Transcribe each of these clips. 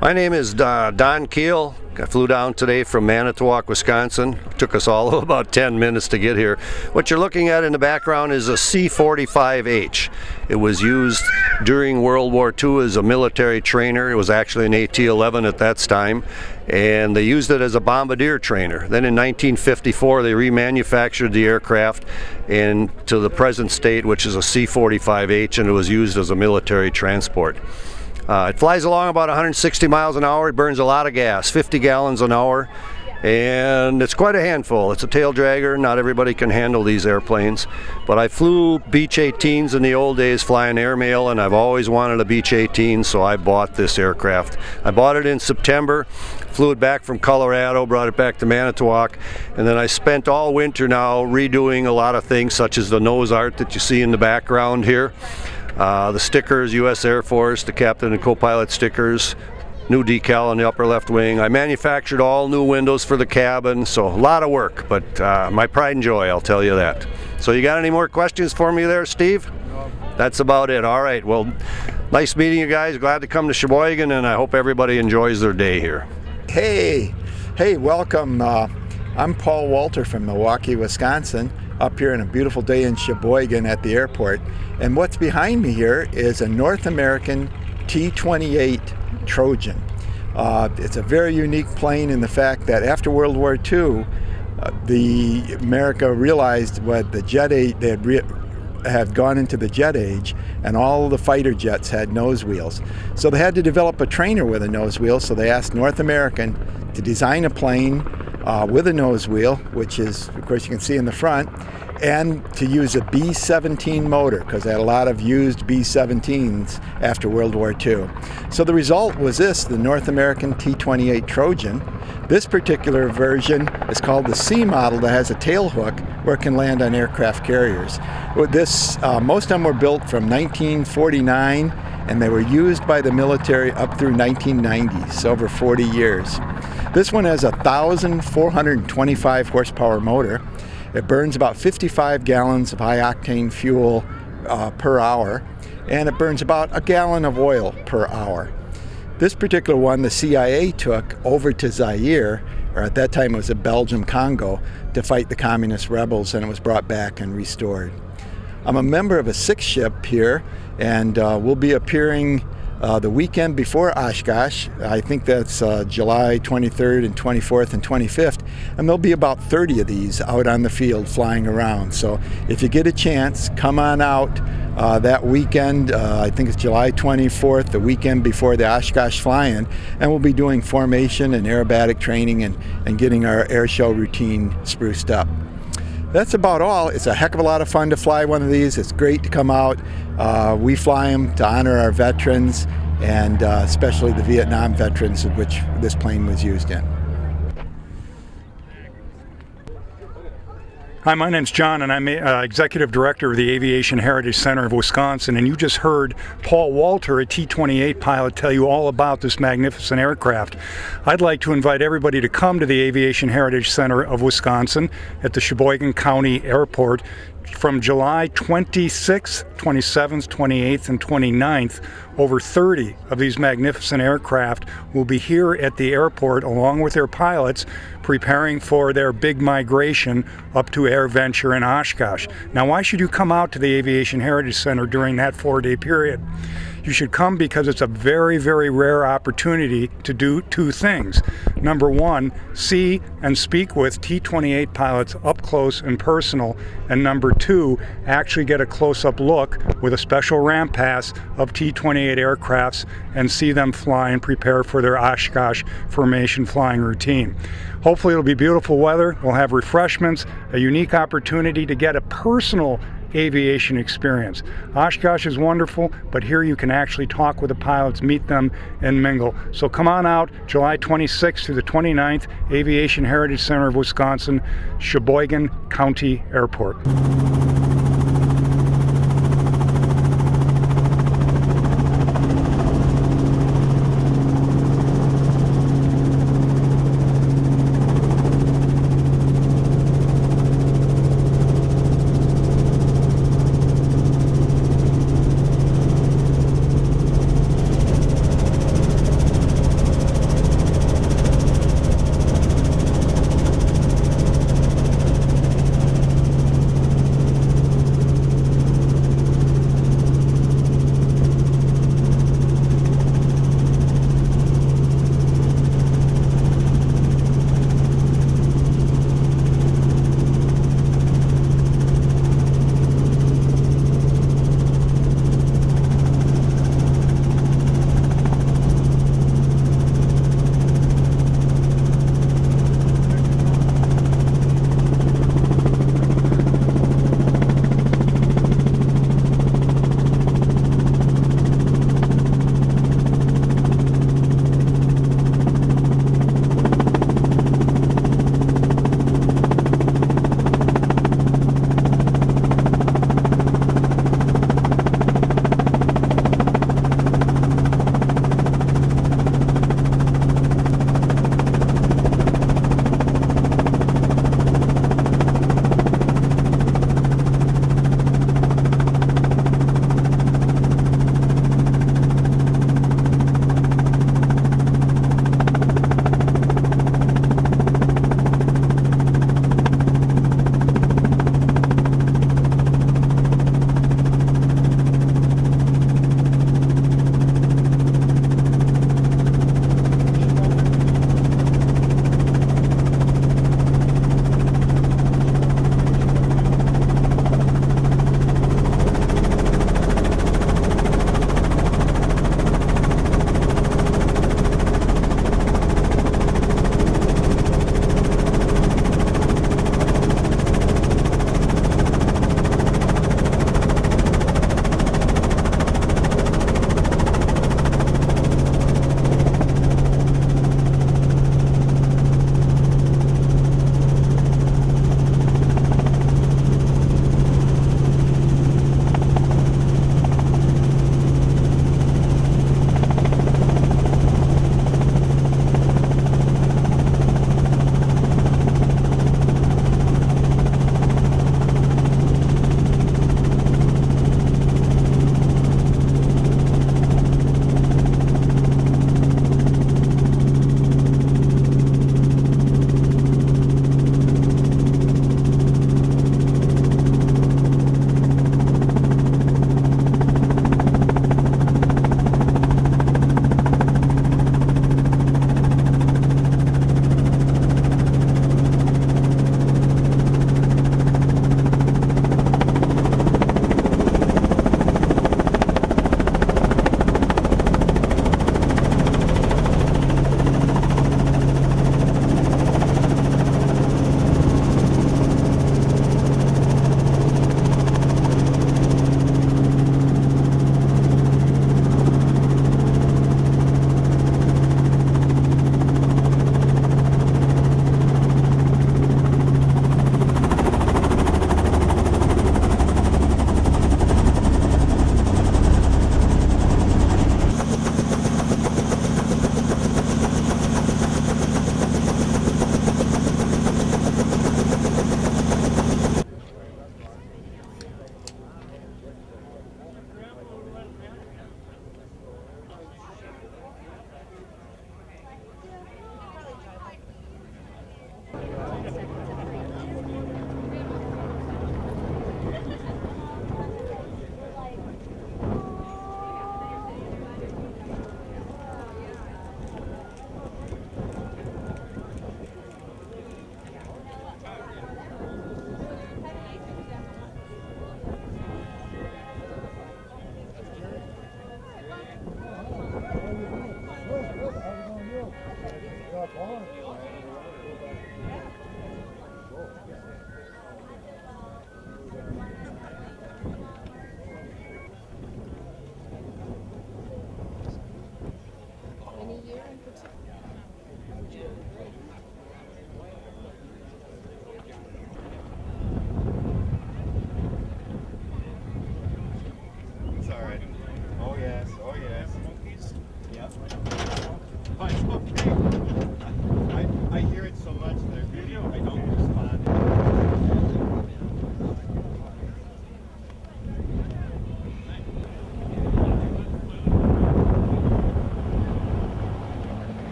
My name is uh, Don Keel. I flew down today from Manitowoc, Wisconsin. It took us all about 10 minutes to get here. What you're looking at in the background is a C-45H. It was used during World War II as a military trainer. It was actually an AT-11 at that time, and they used it as a bombardier trainer. Then in 1954, they remanufactured the aircraft into the present state, which is a C-45H, and it was used as a military transport. Uh, it flies along about 160 miles an hour. It burns a lot of gas, 50 gallons an hour. And it's quite a handful. It's a tail dragger. Not everybody can handle these airplanes. But I flew Beech 18s in the old days flying airmail and I've always wanted a Beech 18 so I bought this aircraft. I bought it in September, flew it back from Colorado, brought it back to Manitowoc, and then I spent all winter now redoing a lot of things such as the nose art that you see in the background here. Uh, the stickers, U.S. Air Force, the captain and co-pilot stickers, new decal on the upper left wing. I manufactured all new windows for the cabin, so a lot of work, but uh, my pride and joy, I'll tell you that. So you got any more questions for me there, Steve? No. That's about it. All right, well, nice meeting you guys. Glad to come to Sheboygan, and I hope everybody enjoys their day here. Hey, hey, welcome. Uh, I'm Paul Walter from Milwaukee, Wisconsin up here on a beautiful day in Sheboygan at the airport. And what's behind me here is a North American T-28 Trojan. Uh, it's a very unique plane in the fact that after World War II, uh, the America realized what the jet age, they had, had gone into the jet age and all the fighter jets had nose wheels. So they had to develop a trainer with a nose wheel, so they asked North American to design a plane uh, with a nose wheel, which is, of course, you can see in the front, and to use a B-17 motor because they had a lot of used B-17s after World War II. So the result was this, the North American T-28 Trojan. This particular version is called the C model that has a tail hook where it can land on aircraft carriers. This, uh, most of them were built from 1949 and they were used by the military up through 1990, so over 40 years. This one has a 1,425 horsepower motor. It burns about 55 gallons of high octane fuel uh, per hour, and it burns about a gallon of oil per hour. This particular one, the CIA took over to Zaire, or at that time it was a Belgium Congo, to fight the communist rebels, and it was brought back and restored. I'm a member of a six ship here, and uh, we'll be appearing uh, the weekend before Oshkosh. I think that's uh, July 23rd and 24th and 25th. And there'll be about 30 of these out on the field flying around. So if you get a chance, come on out uh, that weekend. Uh, I think it's July 24th, the weekend before the Oshkosh fly-in. And we'll be doing formation and aerobatic training and, and getting our air show routine spruced up that's about all. It's a heck of a lot of fun to fly one of these. It's great to come out. Uh, we fly them to honor our veterans and uh, especially the Vietnam veterans of which this plane was used in. Hi, my name's John, and I'm uh, Executive Director of the Aviation Heritage Center of Wisconsin, and you just heard Paul Walter, a T-28 pilot, tell you all about this magnificent aircraft. I'd like to invite everybody to come to the Aviation Heritage Center of Wisconsin at the Sheboygan County Airport from July 26th, 27th, 28th, and 29th, over 30 of these magnificent aircraft will be here at the airport along with their pilots preparing for their big migration up to AirVenture in Oshkosh. Now why should you come out to the Aviation Heritage Center during that four-day period? You should come because it's a very, very rare opportunity to do two things. Number one, see and speak with T-28 pilots up close and personal. And number two, actually get a close-up look with a special ramp pass of T-28 aircrafts and see them fly and prepare for their Oshkosh formation flying routine. Hopefully it'll be beautiful weather. We'll have refreshments, a unique opportunity to get a personal aviation experience. Oshkosh is wonderful, but here you can actually talk with the pilots, meet them, and mingle. So come on out July 26th through the 29th, Aviation Heritage Center of Wisconsin, Sheboygan County Airport.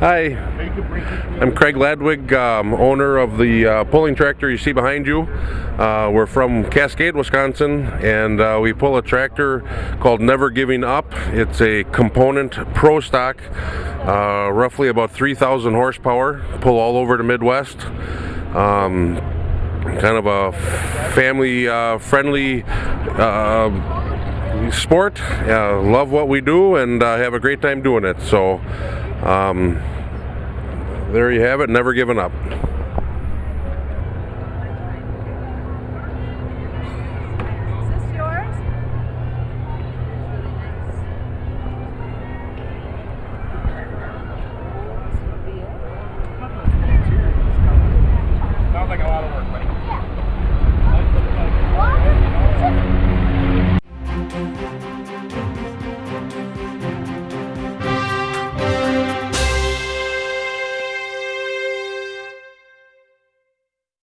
Hi, I'm Craig Ladwig, um, owner of the uh, pulling tractor you see behind you. Uh, we're from Cascade, Wisconsin, and uh, we pull a tractor called Never Giving Up. It's a component pro stock, uh, roughly about 3,000 horsepower, pull all over the Midwest. Um, kind of a family uh, friendly uh, sport. Uh, love what we do and uh, have a great time doing it. So, um, there you have it. Never giving up.